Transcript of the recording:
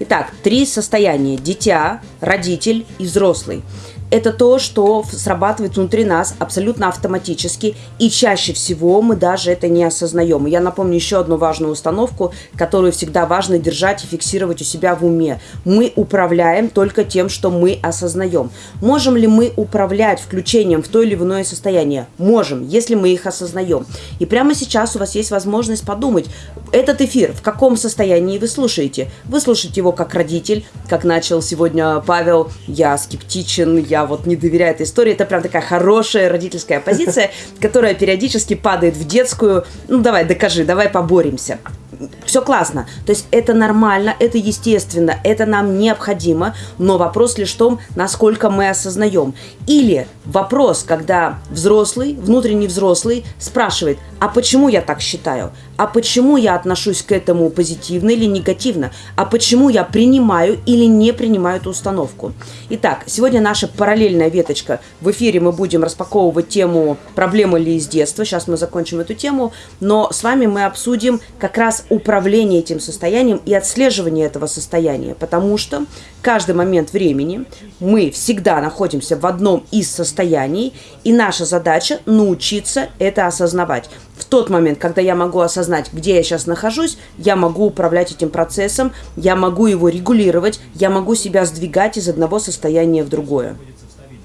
Итак, три состояния. Дитя, родитель и взрослый это то, что срабатывает внутри нас абсолютно автоматически, и чаще всего мы даже это не осознаем. Я напомню еще одну важную установку, которую всегда важно держать и фиксировать у себя в уме. Мы управляем только тем, что мы осознаем. Можем ли мы управлять включением в то или иное состояние? Можем, если мы их осознаем. И прямо сейчас у вас есть возможность подумать, этот эфир в каком состоянии вы слушаете? Вы слушаете его как родитель, как начал сегодня Павел, я скептичен, я я вот не доверяю этой истории. Это прям такая хорошая родительская позиция, которая периодически падает в детскую. Ну, давай, докажи, давай поборемся все классно. То есть это нормально, это естественно, это нам необходимо, но вопрос лишь в том, насколько мы осознаем. Или вопрос, когда взрослый, внутренний взрослый спрашивает, а почему я так считаю? А почему я отношусь к этому позитивно или негативно? А почему я принимаю или не принимаю эту установку? Итак, сегодня наша параллельная веточка. В эфире мы будем распаковывать тему «Проблемы ли из детства?». Сейчас мы закончим эту тему, но с вами мы обсудим как раз управление этим состоянием и отслеживание этого состояния, потому что каждый момент времени мы всегда находимся в одном из состояний, и наша задача научиться это осознавать. В тот момент, когда я могу осознать, где я сейчас нахожусь, я могу управлять этим процессом, я могу его регулировать, я могу себя сдвигать из одного состояния в другое.